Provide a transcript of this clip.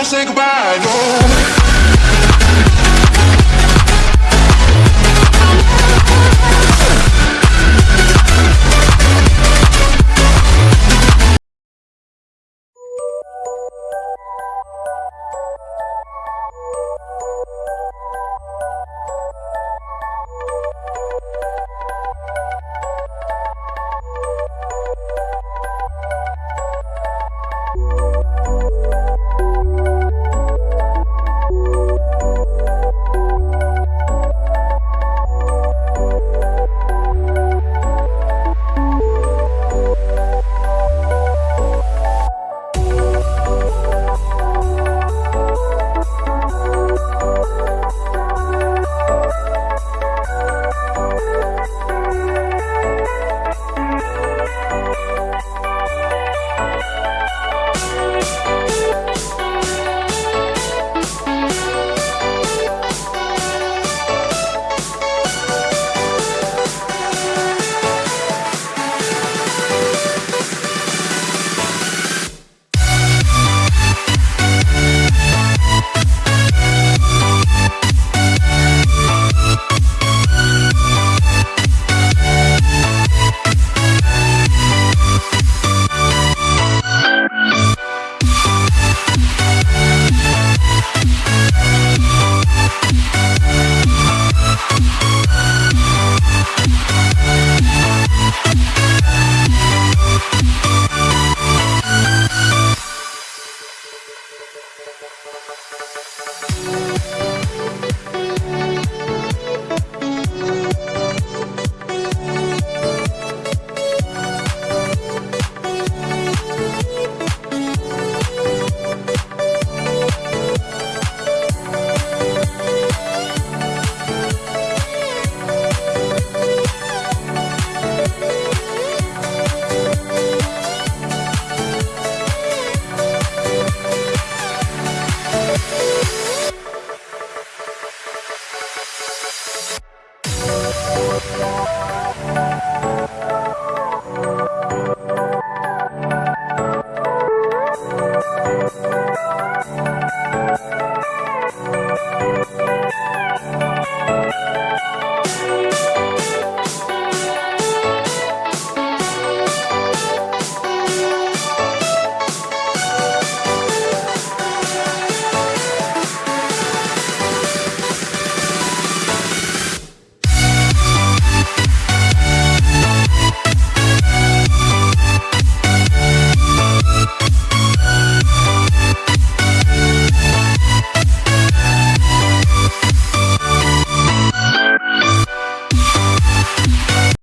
don't say goodbye, no Thank you.